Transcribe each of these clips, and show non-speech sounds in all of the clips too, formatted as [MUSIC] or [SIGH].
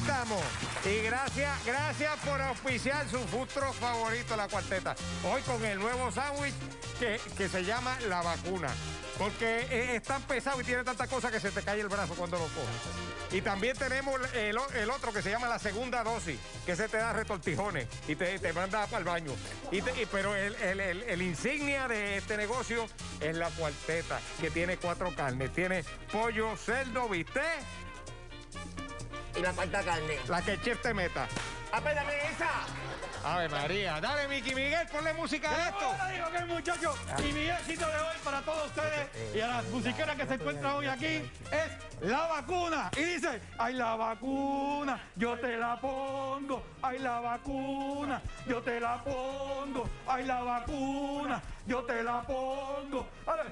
estamos. Y gracias, gracias por auspiciar su futuro favorito, la cuarteta. Hoy con el nuevo sándwich que, que se llama la vacuna. Porque es, tan pesado y tiene tanta cosa que se te cae el brazo cuando lo coges. Y también tenemos el, el otro que se llama la segunda dosis, que se te da retortijones y te, te manda para el baño. Y pero el, el- el- el insignia de este negocio es la cuarteta, que tiene cuatro carnes. Tiene pollo, cerdo, bistec, Y la falta carne. la que el chef te meta. ¡Apéndame esa! Ave María, dale Miki Miguel, ponle música a esto. Ahora digo que muchachos, y mi éxito de hoy para todos ustedes y a las musiqueras que se encuentran hoy aquí es la vacuna. Y dice, ay la vacuna, yo te la pongo, ay la vacuna, yo te la pongo, ay la vacuna, yo te la pongo. A ver,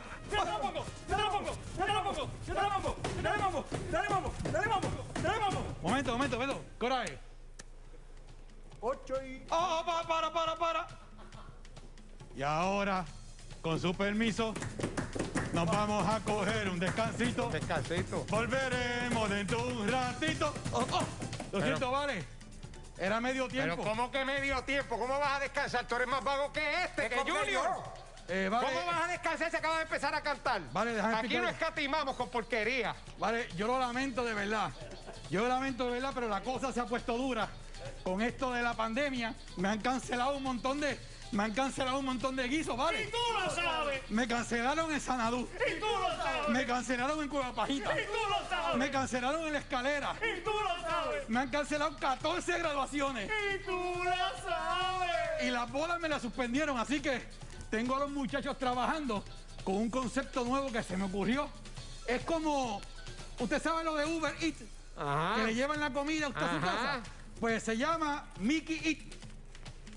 Momento, momento, momento, coraje. Ocho y... Oh, para, para, para, para. Y ahora, con su permiso, nos vamos a coger un descansito. Descansito. Volveremos dentro de un ratito. Oh, oh. Lo siento, vale. Era medio Pero tiempo. ¿cómo que medio tiempo? ¿Cómo vas a descansar? Tú eres más vago que este, que ¿Cómo que Junior. Eh, vale, ¿Cómo vas a descansar si acabas de empezar a cantar? Vale, déjame Aquí explicar. no escatimamos con porquería. vale, yo lo lamento de verdad. Yo lamento de verdad, pero la cosa se ha puesto dura. Con esto de la pandemia, me han cancelado un montón de. Me han cancelado un montón de guisos, ¿vale? tú lo sabes! Me cancelaron en Sanadú. ¡Y tú lo sabes! Me cancelaron en Cueva Pajita. ¡Y tú lo sabes! Me cancelaron en la escalera. ¡Y tú lo sabes! Me han cancelado 14 graduaciones. ¡Y tú lo sabes! Y las bolas me las suspendieron. Así que tengo a los muchachos trabajando con un concepto nuevo que se me ocurrió. Es como. ¿Usted sabe lo de Uber Eats? Que le llevan la comida a usted a su casa. Pues se llama Mickey Eat.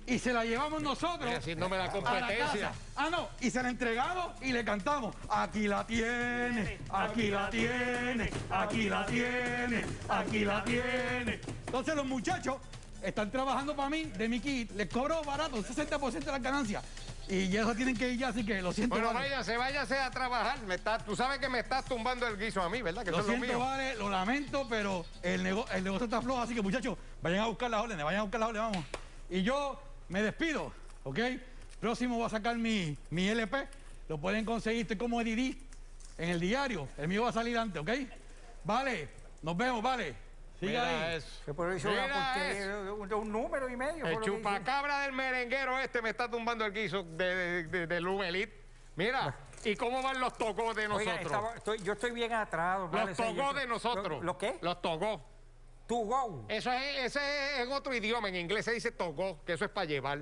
Y se la llevamos nosotros. Haciéndome la competencia. Ah, no, y se la entregamos y le cantamos. Aquí la tiene, aquí la tiene, aquí la tiene, aquí la tiene. Entonces los muchachos están trabajando para mí de mi kit. Les cobro barato, un 60% de las ganancias. Y ya eso tienen que ir ya, así que lo siento. Bueno, vale. váyase, váyase a trabajar. Me está- tú sabes que me estás tumbando el guiso a mí, ¿verdad? Que Lo es lo siento, mío. vale, lo lamento, pero el, nego- el negocio está flojo, así que muchachos, vayan a buscar las órdenes, vayan a buscar las órdenes, vamos. Y yo me despido, ¿ok? Próximo voy a sacar mi, mi LP, lo pueden conseguir, estoy como Didi en el diario, el mío va a salir antes, ¿ok? Vale, nos vemos, vale. Siga Mira ahí. eso. Que por eso Mira porque eso. un, un número y medio. El chupacabra del merenguero este me está tumbando el guiso de, de, de- Lumelit. Mira, ¿y cómo van los togos de nosotros? Oiga, estaba- estoy- yo estoy bien atrás. vale, los estoy- de nosotros. ¿Lo, lo qué? Los togos. To go. Eso es, ese es en otro idioma. En inglés se dice togó, que eso es para llevar.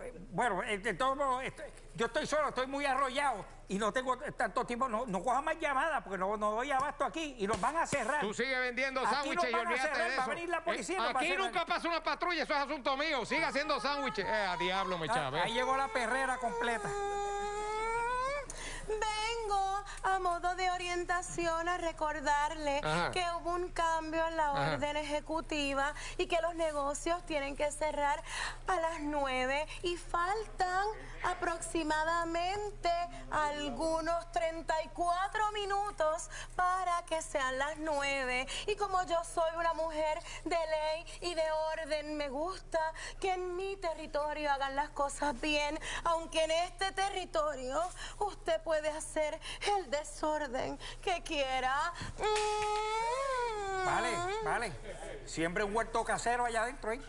Eh, Bueno, eh, de todos modos, estoy- yo estoy solo, estoy muy arrollado y no tengo tanto tiempo. No, no coja más llamadas porque no, no doy abasto aquí y nos van a cerrar. Tú sigues vendiendo sándwiches y olvídate cerrar, de va a eso. venir la policía Eh, nos va a Aquí cerrar. nunca pasa una patrulla, eso es asunto mío. Sigue haciendo sándwiches. Eh, a diablo, me Ah, chave. ahí llegó la perrera completa. Vengo a modo de orientación a recordarle Ajá. que hubo un cambio en la Ajá. orden ejecutiva y que los negocios tienen que cerrar a las 9 y faltan aproximadamente algunos 34 minutos para que sean las 9. Y como yo soy una mujer de ley y de orden, me gusta que en mi territorio hagan las cosas bien, aunque en este territorio usted puede hacer el desorden que quiera. Mm. Vale, vale. Siempre un huerto casero allá adentro, ¿eh?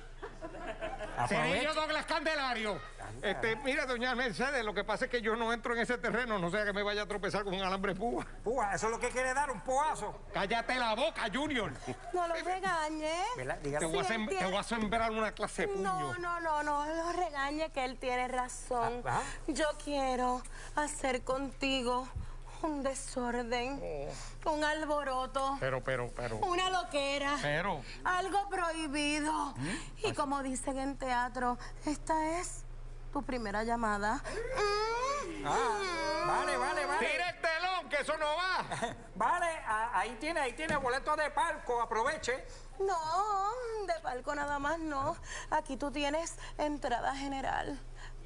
Cerillo Aprovecha. Douglas Candelario. Este, mira, doña Mercedes, lo que pasa es que yo no entro en ese terreno, no sea que me vaya a tropezar con un alambre púa. Púa, eso es lo que quiere dar, un poazo. Cállate la boca, Junior. No lo regañe. ¿Verdad? Te voy, a Sí, sem- entiendo. te voy a sembrar una clase de puño. No, no, no, no lo regañe que él tiene razón. Ah, ah. Yo quiero hacer contigo un desorden, un alboroto, Pero, pero, pero. una loquera, Pero. algo prohibido. ¿Mm? Y como dicen en teatro, esta es tu primera llamada. Ah, vale, vale, vale. ¡Tira el telón, que eso no va! [LAUGHS] Vale, a- ahí tiene, ahí tiene boleto de palco, aproveche. No, de palco nada más no. Aquí tú tienes entrada general,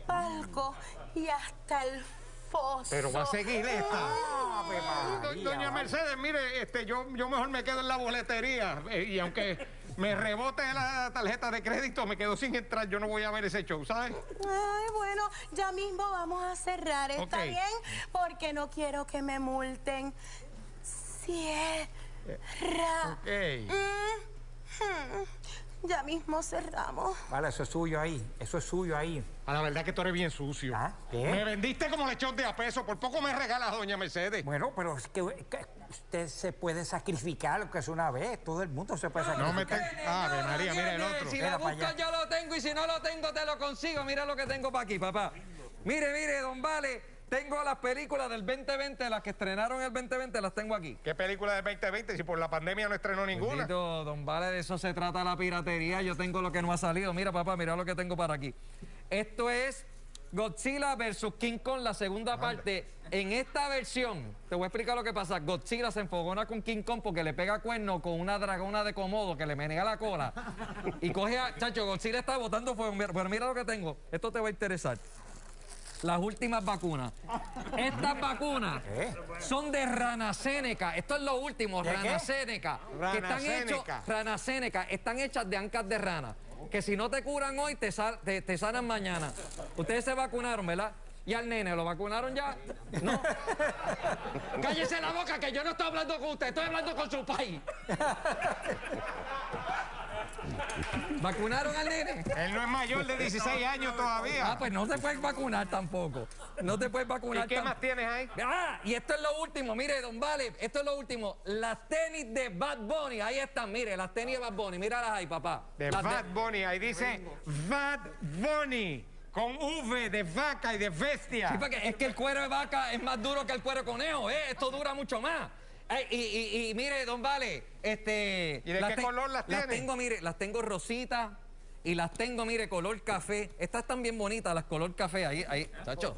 palco y hasta el foso. Pero va a seguir esta. Do- María, Doña. Mercedes, mire, este, yo, yo mejor me quedo en la boletería. eh, y aunque me rebote la tarjeta de crédito, me quedo sin entrar, yo no voy a ver ese show, ¿sabes? Ay, bueno, ya mismo vamos a cerrar, ¿está bien? Porque no quiero que me multen. Cierra. Ok. Mhm. Ya mismo cerramos. Vale, eso es suyo ahí. Eso es suyo ahí. A la verdad que tú eres bien sucio. ¿Ah? ¿Qué? Me vendiste como lechón de a peso, por poco me regalas, doña Mercedes. Bueno, pero es que, que usted se puede sacrificar, lo que es una vez. Todo el mundo se puede No me sacrificar. te... Ave María, mira el otro. Si la busco yo lo tengo y si no lo tengo te lo consigo. Mira lo que tengo para aquí, papá. Mire, mire, don Vale, tengo las películas del 2020, las que estrenaron el 2020, las tengo aquí. ¿Qué película del 2020 si por la pandemia no estrenó ninguna? Bendito, don Vale, de eso se trata la piratería. Yo tengo lo que no ha salido. Mira, papá, mira lo que tengo para aquí. Esto es Godzilla versus King Kong, la segunda parte. En esta versión, te voy a explicar lo que pasa. Godzilla se enfogona con King Kong porque le pega cuerno con una dragona de Komodo que le menea la cola. Y coge a. Chacho, Godzilla está botando fuego. Pero mira lo que tengo. Esto te va a interesar. Las últimas vacunas. Estas vacunas son de Ranaseneca. Esto es lo último, ¿De qué? Ranaseneca. Que están hechos. Ranaseneca, están hechas de ancas de rana. Que si no te curan hoy, te, te, te sanan mañana. Ustedes se vacunaron, ¿verdad? ¿Y al nene lo vacunaron ya? No. [LAUGHS] Cállese la boca, que yo no estoy hablando con usted, estoy hablando con su país. [LAUGHS] ¿Vacunaron al nene? Él no es mayor de 16 años todavía. Ah, pues no te puedes vacunar tampoco. No te puedes vacunar ¿Y qué más tienes ahí? Ah, y esto es lo último, mire, don Vale, esto es lo último. Las tenis de Bad Bunny, ahí están, mire, las tenis de Bad Bunny, míralas ahí, papá. De Las Bad Bunny, ahí dice Bad Bunny, con V de vaca y de bestia. Sí, porque es que el cuero de vaca es más duro que el cuero de conejo, ¿eh? Esto dura mucho más. Ay, y, y- y mire, don Vale, este... ¿Y de qué color las tiene? tengo, mire, las tengo rositas y las tengo, mire, color café. Estas están bien bonitas, las color café, ahí, ahí, chacho.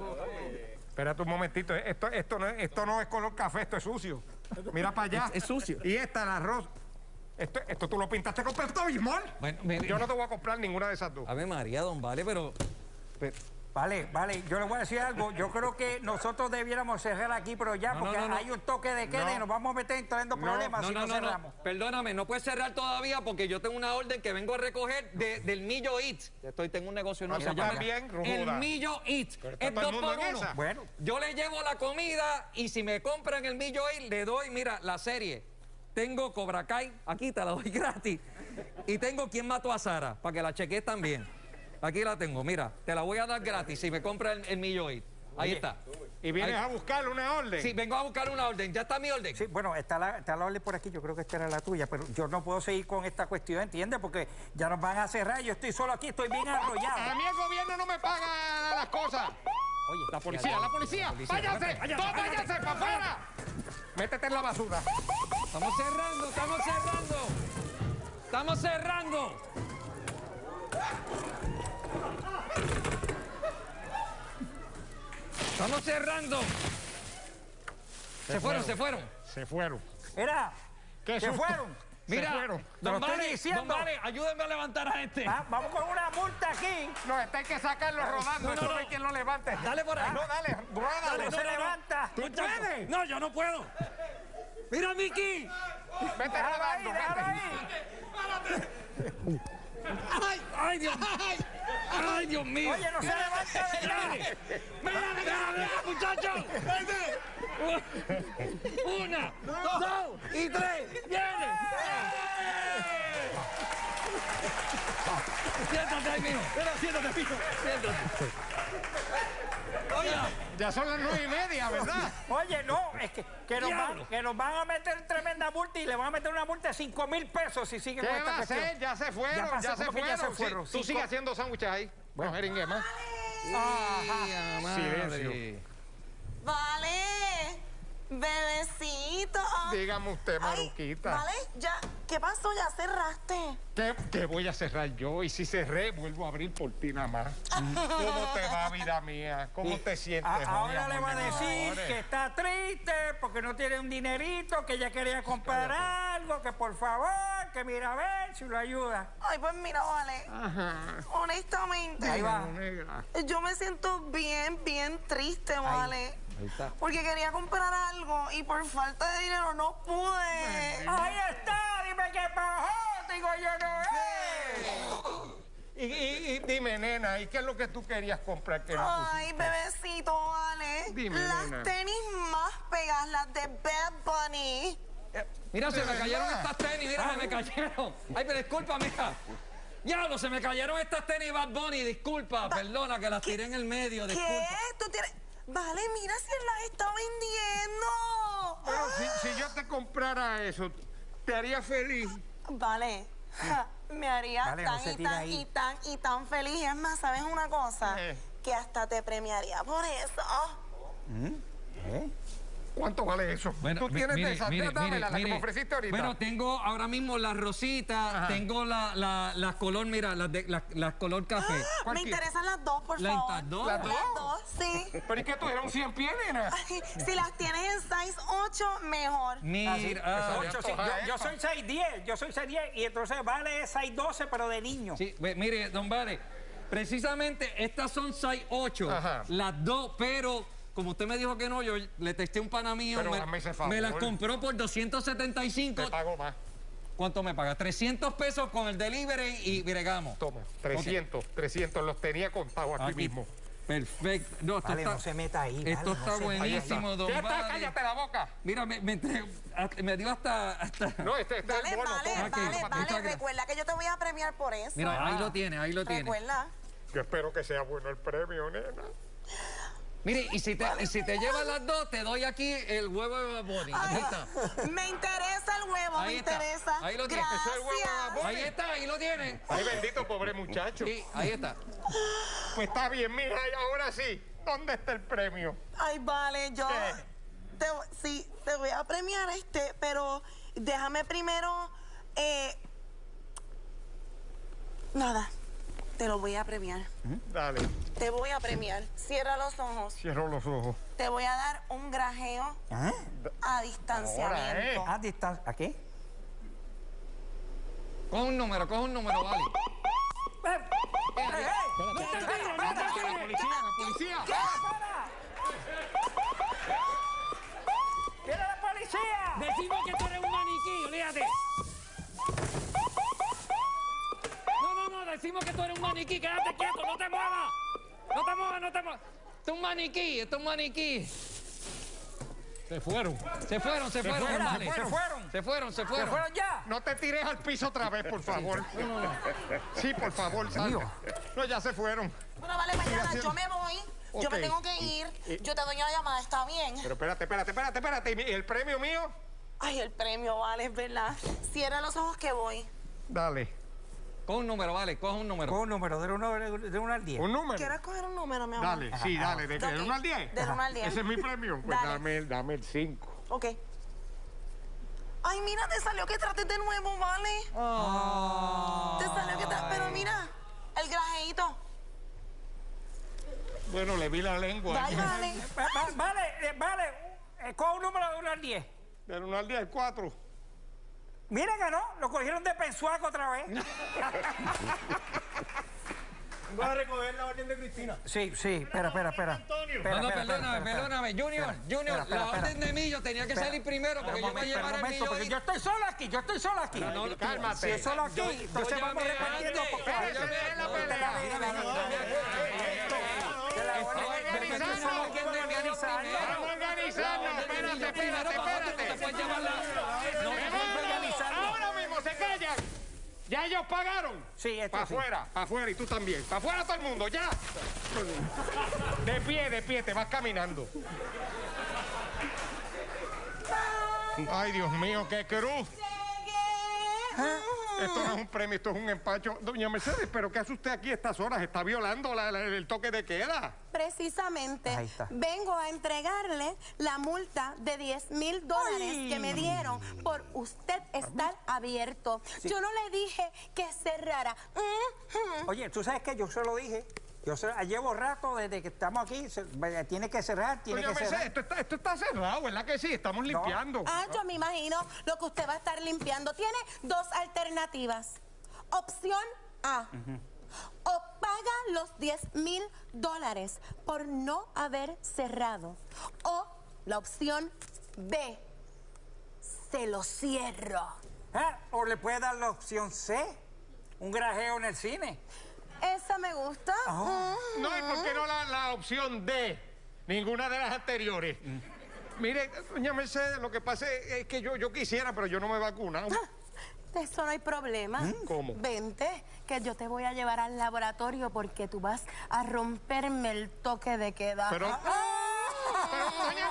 Espérate un momentito, esto, esto, no, es, esto no es color café, esto es sucio. Mira para allá. Es- es sucio. Y esta, la rosa. Esto, esto tú lo pintaste con Pepto Bismol. Bueno, Yo no te voy a comprar ninguna de esas dos. Ave María, don Vale, pero... pero- Vale, vale, yo le voy a decir algo. Yo creo que nosotros debiéramos cerrar aquí, pero ya, No, porque no, no. hay un toque de queda No. y nos vamos a meter en tremendo problemas No, si no, no, no, no. cerramos. Perdóname, no puedes cerrar todavía porque yo tengo una orden que vengo a recoger de- del Millo Eats. Estoy, tengo un negocio nuevo. Se llama también, El. Millo Eats. Es dos por uno. Bueno, Yo le llevo la comida y si me compran el Millo Eats, le doy, mira, la serie. Tengo Cobra Kai, aquí te la doy [LAUGHS] gratis. Y tengo Quién mató a Sara, para que la cheques también. Aquí la tengo, mira, te la voy a dar gratis si me compras el, el. Ahí está. Y vienes Ahí- a buscarle una orden. Sí, vengo a buscar una orden. Ya está mi orden. sí, bueno, está la, está la orden por aquí, yo creo que esta era la tuya, pero yo no puedo seguir con esta cuestión, ¿entiendes? Porque ya nos van a cerrar, yo estoy solo aquí, estoy bien A arrollado. mí el gobierno no me paga las cosas. Oye, La policía, la policía. Váyanse, todos váyanse para afuera. Métete en la basura. Estamos cerrando, estamos cerrando. Estamos cerrando. Estamos cerrando. Se fueron, se fueron. Se fueron. Mira, ¿Qué ¿se susto? fueron? Se Mira, fueron. Te don estoy Vale, diciendo. don Vale, ayúdenme a levantar a este. Ah, vamos con una multa aquí. No, este hay que sacarlo rodando. no, Esto no no. hay quien lo levante. Dale por ahí. No, dale, ruédalo. No se levanta. ¿Tú puedes? No, yo no puedo. Mira, Miki. Vete ahí, rodando, déjalo vete. ahí. Ay, ay, Dios. Ay, Dios mío. Oye, no se levanta de nada. Mira, mira, mira, muchachos. Una, dos y tres. ¡Viene! Siéntate ahí, mijo. Espera, siéntate, pico. Siéntate. Oye, Ya son las nueve y media, ¿verdad? Oye, no, es que, que, nos van, Diablo. que nos van a meter tremenda multa y le van a meter una multa de 5 mil pesos si siguen ¿Qué con esta cuestión. hacer? Ya se fueron, pasó, ya, se ¿cómo que fueron. ya se Sí, fueron? Tú sigues haciendo sándwiches ahí. Bueno, jeringue más. Silencio. Vale, bebecito. Dígame usted, Ay, Maruquita. Vale, ya, ¿qué pasó? Ya cerraste. ¿Qué, qué voy a cerrar yo? Y si cerré, vuelvo a abrir por ti nada más. [LAUGHS] ¿Cómo te va, vida mía? ¿Cómo te sientes? A- ahora le va a decir que está triste porque no tiene un dinerito, que ella quería comprar algo, que por favor, que mira a ver si lo ayuda. Ay, pues mira, vale. Honestamente. Ahí va. Negra. Yo me siento bien, bien triste, vale. Porque quería comprar algo y por falta de dinero no pude. Ahí está, dime qué pasó, digo yo no es. Y, y- y dime, nena, ¿y qué es lo que tú querías comprar que no Ay, bebecito, vale. Dime, las nena. tenis más pegadas, las de Bad Bunny. Mira, se ¿De me cayeron verdad? estas tenis, mira, se me cayeron. Ay, pero disculpa, mira. Diablo, se me cayeron estas tenis Bad Bunny, disculpa, perdona que las tiré en el medio, ¿Qué? disculpa. ¿Tú tienes...? Vale, mira si él las está vendiendo. Pero si, si yo te comprara eso, ¿te haría feliz? Vale. ja, me haría Vale, tan y tan ahí. y tan y tan feliz. Es más, ¿sabes una cosa? Eh. Que hasta te premiaría por eso. ¿Cuánto vale eso? tú mi- tienes mire, de esas, mire, dámela, mire, la que me ofreciste ahorita. Bueno, tengo ahora mismo las rositas, Ajá. tengo la, la, las color, mira, las, de, las, las color café. ¿Cuál Me interesan las dos, por ¿Las favor. dos? ¿Las dos? Las dos, sí. ¿Pero es que tú eres un 100 pies, nena? Ay, si las tienes en size 8, mejor. Mira, ah, Ocho, sí, yo, yo soy 6'10, yo soy 6'10 y entonces vale 6'12 pero de niño. sí, mire, don Vale, precisamente estas son 6, 8, Ajá. las dos, pero como usted me dijo que no, yo le testé un pana mío, Pero me, hazme ese favor. me las compró por 275. Te pago más. ¿Cuánto me paga? 300 pesos con el delivery y bregamos. Toma, 300, 300, los tenía contados aquí, Aquí. mismo. Perfecto. No, esto Vale, está, no se meta ahí. esto vale, está no buenísimo. Don está, Vale. cállate la boca. Mira, me, dio hasta, hasta- No, este, este es Vale, el bono. vale, vale, vale. gracias. Recuerda que yo te voy a premiar por eso. Mira, ahí lo tiene, ahí lo tiene. Recuerda. Yo espero que sea bueno el premio, nena. Mire, y si te, y si te llevas las dos, te doy aquí el huevo de Bad Bunny. Ahí está. me interesa el huevo, Ahí me está. interesa. Ahí lo tiene. Gracias. Ese es el huevo de Bad Bunny. Ahí está, ahí lo tiene. Ay, bendito pobre muchacho. Sí, ahí está. Pues está bien, mija, y ahora sí. ¿Dónde está el premio? Ay, vale, yo ¿Qué? te, sí, te voy a premiar este, pero déjame primero, eh, nada, te lo voy a premiar. Dale, Te voy a premiar. Cierra los ojos. cierro los ojos. Te voy a dar un grajeo ¿Ah? a distanciamiento. ¿A distancia? ¿A qué? Coge un número, coge un número, vale. ¡Eh, eh! Policía, la policía. ¡Viene la policía! Decimos que tú eres un maniquí, olvídate. No, no, no, decimos que tú eres un maniquí, quédate quieto, no te muevas. No te muevas, no te muevas. Esto es un maniquí, esto es un maniquí. Se fueron. Se fueron, se fueron, fueron, vale. se fueron. Se fueron, se ¿Se fueron. fueron ya? No te tires al piso otra vez, por favor. [LAUGHS] Sí, por favor, salte. No, ya se fueron. Bueno, vale, mañana yo me voy. Yo me tengo que ir. Yo te doy una llamada, ¿está bien? Pero espérate, espérate, espérate, espérate. ¿Y el premio mío? Ay, el premio, vale, es verdad. Cierra los ojos que voy. Dale. Coge un número, vale, coge un número. Con un número, de 1 de uno al 10. ¿Un número? ¿Quieres coger un número, mi amor? Dale, sí, dale. ¿De qué? Ok. ¿Del 1 al 10? Del uno al diez. Ese es mi premio. Pues Dale. dame, el- dame el 5. Ok. Ay, mira, te salió que trates de nuevo, ¿vale? Te salió que trates... Pero mira, el grajeito. Bueno, le vi la lengua. Dale, [LAUGHS] vale. Va- va- Vale, eh, vale. eh, Con un número de 1 al 10. Del 1 al 10, 4. Mira que no, lo cogieron de pensuaco otra vez. Voy a recoger la orden de Cristina. Sí, sí, espera, espera, espera. Antonio. Espera, No, no, espera, perdóname, espera, perdóname. Junior, Junior, Espera, espera, la espera. orden de millo tenía que Espera. salir primero porque yo me un momento, llevar el millo porque yo estoy solo aquí, yo estoy solo aquí. No, no, Cálmate. Si es solo aquí, Yo- entonces yo vamos repartiendo antes. porque... Yo llamé Esa es la antes. pelea. Vamos a organizarnos. Espérate, espérate, espérate. Ahora mismo se callan. ¿Ya ellos pagaron? Sí, esto Para sí. afuera, para afuera y tú también. Para afuera todo el mundo, ya. De pie, de pie, te vas caminando. Ay, Dios mío, qué cruz. Esto no es un premio, esto es un empacho. Doña Mercedes, ¿pero qué hace usted aquí a estas horas? Está violando la- la- el toque de queda. Precisamente, Ahí está. vengo a entregarle la multa de 10 mil dólares que me dieron por usted estar abierto. Yo no le dije que cerrara. Oye, tú sabes que yo se lo dije. Yo se- llevo rato desde que estamos aquí. se- tiene que cerrar, tiene Doña que Mercedes, cerrar. esto está, esto está cerrado, ¿verdad que sí? Estamos limpiando. Ah, yo me imagino lo que usted va a estar limpiando. Tiene dos alternativas. Opción A. O paga los 10 mil dólares por no haber cerrado. O la opción B. Se lo cierro. Ah, O le puede dar la opción C, un grajeo en el cine. Esa me gusta. Mm. La, opción D? Ninguna de las anteriores. Mire, doña Mercedes, lo que pasa es, que yo, yo quisiera, pero yo no me vacuno. De eso no hay problema. ¿Cómo? Vente, que yo te voy a llevar al laboratorio porque tú vas a romperme el toque de queda. Pero, pero, doña, no. ¡Ese